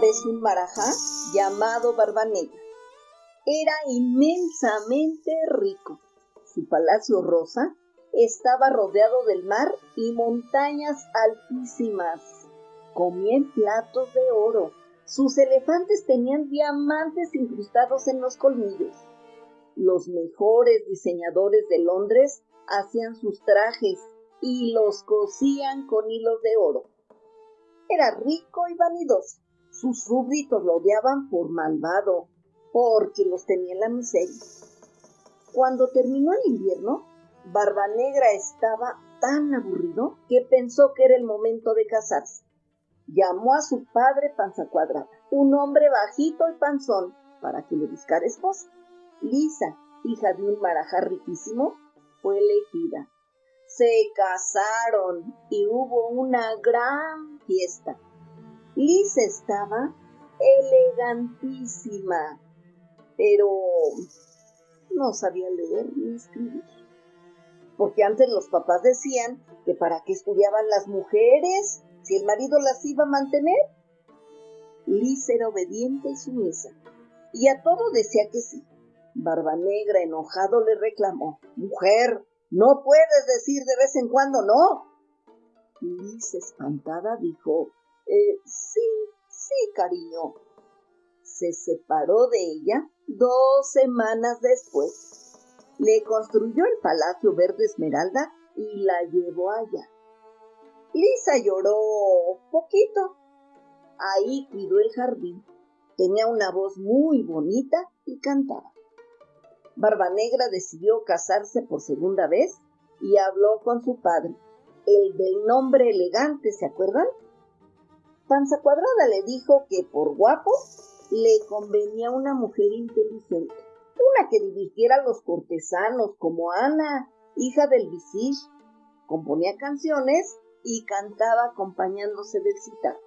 Vez un marajá llamado Barbanegra. Era inmensamente rico. Su palacio rosa estaba rodeado del mar y montañas altísimas. Comía en platos de oro. Sus elefantes tenían diamantes incrustados en los colmillos. Los mejores diseñadores de Londres hacían sus trajes y los cosían con hilos de oro. Era rico y vanidoso. Sus súbditos lo odiaban por malvado, porque los tenía en la miseria. Cuando terminó el invierno, Barba Negra estaba tan aburrido que pensó que era el momento de casarse. Llamó a su padre Panza Cuadrada, un hombre bajito y panzón, para que le buscara esposa. Lisa, hija de un marajá riquísimo, fue elegida se casaron y hubo una gran fiesta. Liz estaba elegantísima, pero no sabía leer ni escribir. Porque antes los papás decían que para qué estudiaban las mujeres si el marido las iba a mantener. Liz era obediente y sumisa, y a todo decía que sí. Barba Negra, enojado, le reclamó, Mujer, no puedes decir de vez en cuando no. Liz, espantada, dijo, eh, sí, sí, cariño. Se separó de ella dos semanas después. Le construyó el Palacio Verde Esmeralda y la llevó allá. Lisa lloró poquito. Ahí cuidó el jardín. Tenía una voz muy bonita y cantaba. Barbanegra decidió casarse por segunda vez y habló con su padre, el del nombre elegante, ¿se acuerdan? Panza Cuadrada le dijo que por guapo le convenía una mujer inteligente, una que dirigiera a los cortesanos como Ana, hija del visir, componía canciones y cantaba acompañándose del citar.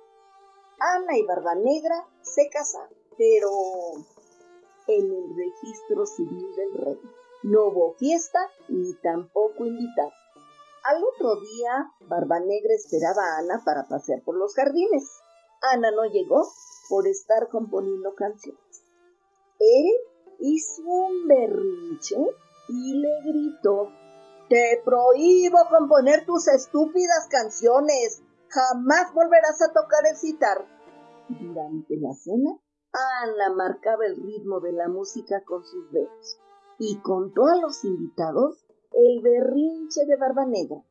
Ana y Barbanegra se casaron, pero en el registro civil del rey. No hubo fiesta ni tampoco invitado. Al otro día, Barba Negra esperaba a Ana para pasear por los jardines. Ana no llegó por estar componiendo canciones. Él hizo un berrinche y le gritó, Te prohíbo componer tus estúpidas canciones. Jamás volverás a tocar el citar. Durante la cena, Ana marcaba el ritmo de la música con sus dedos y contó a los invitados el berrinche de Barba Negra.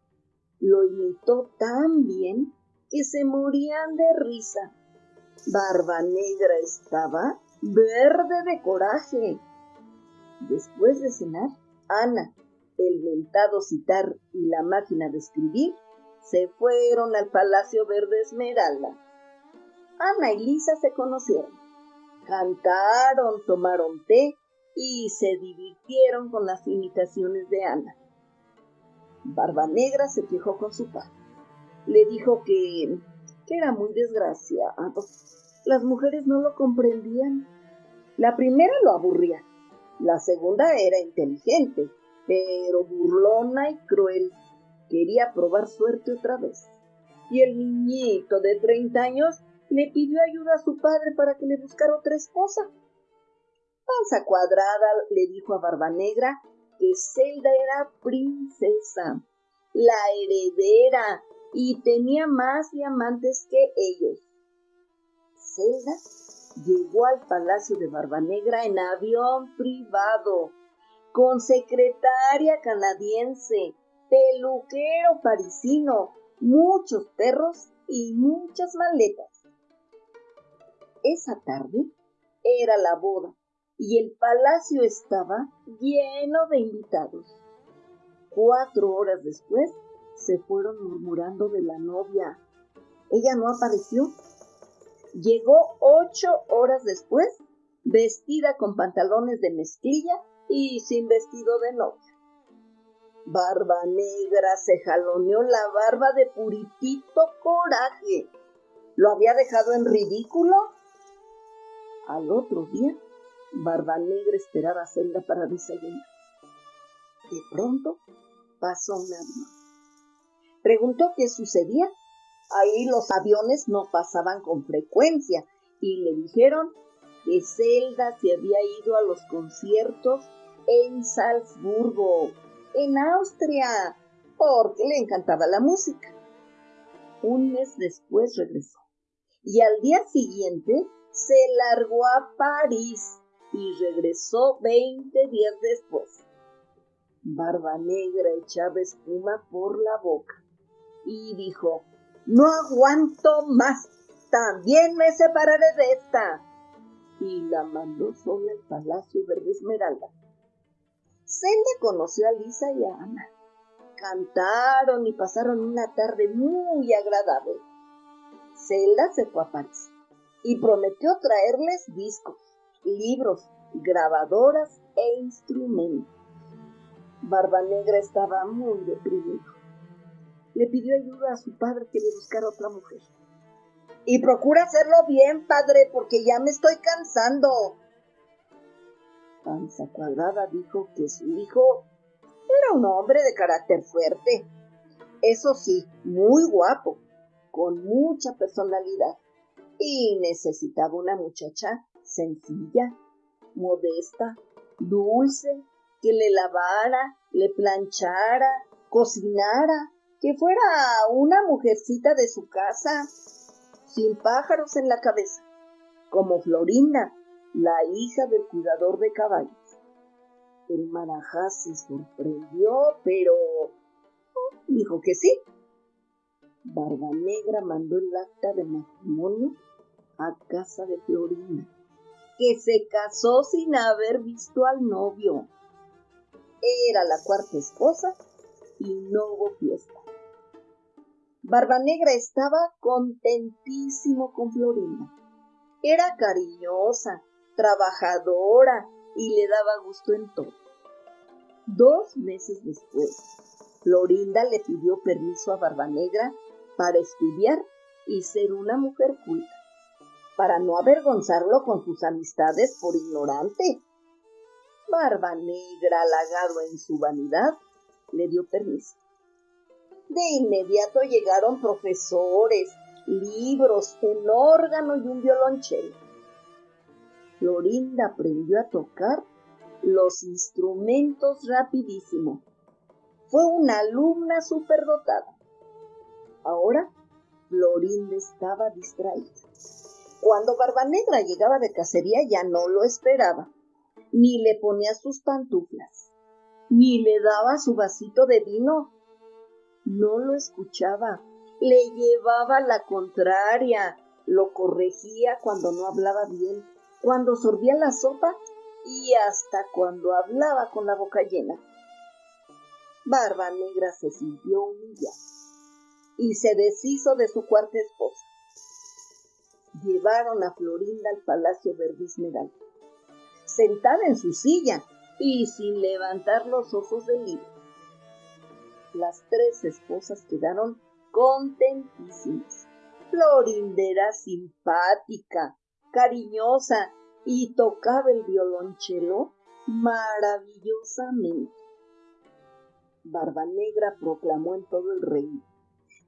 Lo imitó tan bien que se morían de risa. Barba Negra estaba verde de coraje. Después de cenar, Ana, el mentado citar y la máquina de escribir se fueron al Palacio Verde Esmeralda. Ana y Lisa se conocieron cantaron, tomaron té y se divirtieron con las imitaciones de Ana. Barba Negra se quejó con su padre. Le dijo que, que era muy desgraciado. Las mujeres no lo comprendían. La primera lo aburría. La segunda era inteligente, pero burlona y cruel. Quería probar suerte otra vez. Y el niñito de 30 años le pidió ayuda a su padre para que le buscara otra esposa. Panza Cuadrada le dijo a Barba Negra que Zelda era princesa, la heredera, y tenía más diamantes que ellos. Zelda llegó al palacio de Barba Negra en avión privado, con secretaria canadiense, peluquero parisino, muchos perros y muchas maletas. Esa tarde era la boda y el palacio estaba lleno de invitados. Cuatro horas después se fueron murmurando de la novia. Ella no apareció. Llegó ocho horas después, vestida con pantalones de mezclilla y sin vestido de novia. Barba negra se jaloneó la barba de puritito coraje. ¿Lo había dejado en ridículo? Al otro día, Barba Negra esperaba a Zelda para desayunar. De pronto pasó un avión. Preguntó qué sucedía Ahí los aviones no pasaban con frecuencia y le dijeron que Zelda se había ido a los conciertos en Salzburgo, en Austria, porque le encantaba la música. Un mes después regresó y al día siguiente se largó a París y regresó veinte días después. Barba Negra echaba espuma por la boca y dijo, no aguanto más, también me separaré de esta. Y la mandó sola al Palacio Verde Esmeralda. Zelda conoció a Lisa y a Ana. Cantaron y pasaron una tarde muy agradable. Zelda se fue a París y prometió traerles discos, libros, grabadoras e instrumentos. Barba Negra estaba muy deprimido. Le pidió ayuda a su padre que le buscara otra mujer. Y procura hacerlo bien, padre, porque ya me estoy cansando. Panza Cuadrada dijo que su hijo era un hombre de carácter fuerte. Eso sí, muy guapo, con mucha personalidad. Y necesitaba una muchacha sencilla, modesta, dulce, que le lavara, le planchara, cocinara, que fuera una mujercita de su casa, sin pájaros en la cabeza, como Florinda, la hija del cuidador de caballos. El Marajá se sorprendió, pero dijo que sí. Barba Negra mandó el acta de matrimonio a casa de Florinda, que se casó sin haber visto al novio. Era la cuarta esposa y no hubo fiesta. Barba Negra estaba contentísimo con Florinda. Era cariñosa, trabajadora y le daba gusto en todo. Dos meses después, Florinda le pidió permiso a Barba Negra para estudiar y ser una mujer culta, para no avergonzarlo con sus amistades por ignorante. Barba Negra, halagado en su vanidad, le dio permiso. De inmediato llegaron profesores, libros, un órgano y un violonchelo. Florinda aprendió a tocar los instrumentos rapidísimo. Fue una alumna superdotada. Ahora Florinda estaba distraída. Cuando Barbanegra llegaba de cacería ya no lo esperaba ni le ponía sus pantuflas, ni le daba su vasito de vino. No lo escuchaba, le llevaba la contraria, lo corregía cuando no hablaba bien, cuando sorbía la sopa y hasta cuando hablaba con la boca llena. Barba Negra se sintió humillada y se deshizo de su cuarta esposa. Llevaron a Florinda al Palacio Verde sentada en su silla y sin levantar los ojos del libro. Las tres esposas quedaron contentísimas. Florinda era simpática, cariñosa y tocaba el violonchelo maravillosamente. Barba Negra proclamó en todo el reino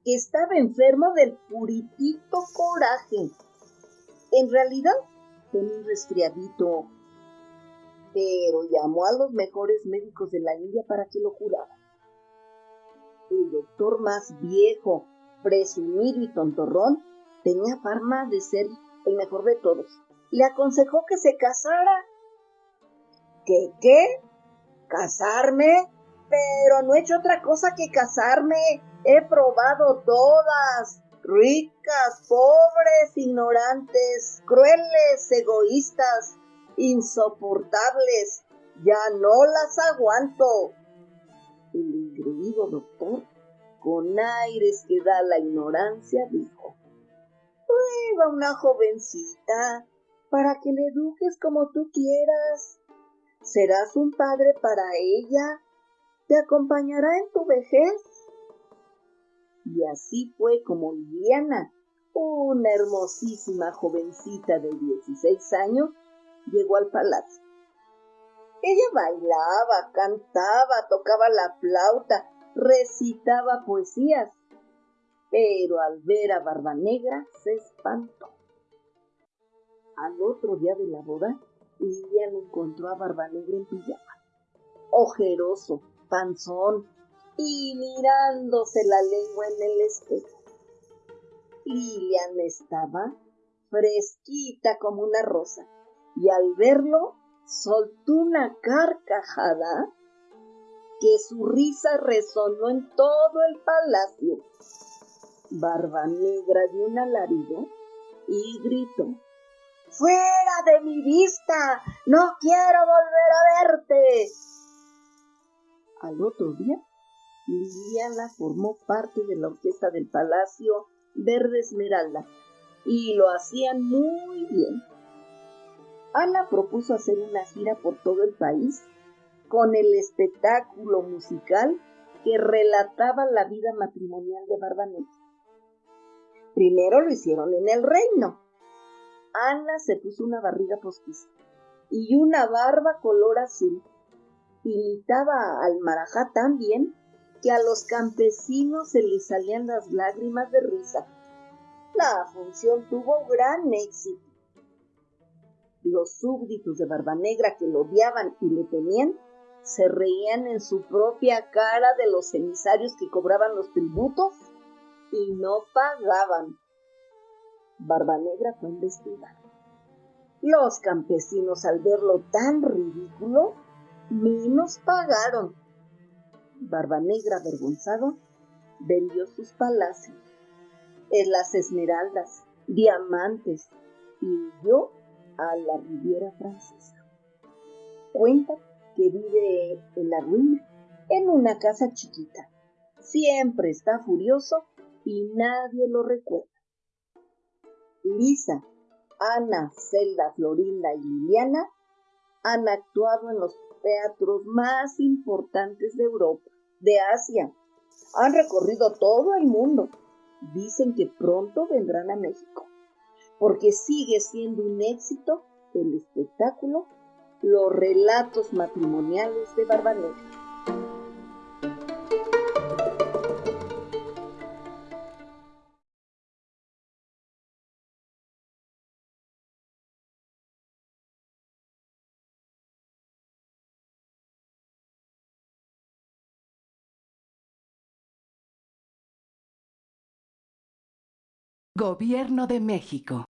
que estaba enfermo del puritito coraje. En realidad tenía un resfriadito pero llamó a los mejores médicos de la India para que lo curaran. El doctor más viejo, presumido y tontorrón, tenía fama de ser el mejor de todos. Le aconsejó que se casara. ¿Qué qué? ¿Casarme? Pero no he hecho otra cosa que casarme. He probado todas. Ricas, pobres, ignorantes, crueles, egoístas, insoportables. Ya no las aguanto. El ingreído doctor, con aires que da la ignorancia, dijo, Prueba una jovencita para que le eduques como tú quieras. Serás un padre para ella. Te acompañará en tu vejez. Y así fue como Liliana, una hermosísima jovencita de 16 años, llegó al palacio. Ella bailaba, cantaba, tocaba la flauta, recitaba poesías. pero al ver a Barba Negra se espantó. Al otro día de la boda, Lilian encontró a Barba Negra en pijama, ojeroso, panzón y mirándose la lengua en el espejo. Lilian estaba fresquita como una rosa y al verlo soltó una carcajada que su risa resonó en todo el palacio. Barba Negra dio un alarido y gritó ¡Fuera de mi vista! ¡No quiero volver a verte! Al otro día, Liliana formó parte de la orquesta del Palacio Verde Esmeralda y lo hacían muy bien. Ana propuso hacer una gira por todo el país con el espectáculo musical que relataba la vida matrimonial de Barbanegra. Primero lo hicieron en el reino. Ana se puso una barriga postiza y una barba color azul. Imitaba al marajá tan bien que a los campesinos se les salían las lágrimas de risa. La función tuvo gran éxito los súbditos de Barba Negra que lo odiaban y le temían, se reían en su propia cara de los emisarios que cobraban los tributos y no pagaban. Barba Negra fue investigada. Los campesinos al verlo tan ridículo, menos pagaron. Barba Negra avergonzado vendió sus palacios, en las esmeraldas, diamantes y yo a la Riviera Francesa. Cuenta que vive en la ruina, en una casa chiquita. Siempre está furioso y nadie lo recuerda. Lisa, Ana, Zelda, Florinda y Liliana han actuado en los teatros más importantes de Europa, de Asia. Han recorrido todo el mundo. Dicen que pronto vendrán a México porque sigue siendo un éxito el espectáculo Los relatos matrimoniales de Barbanegra. Gobierno de México.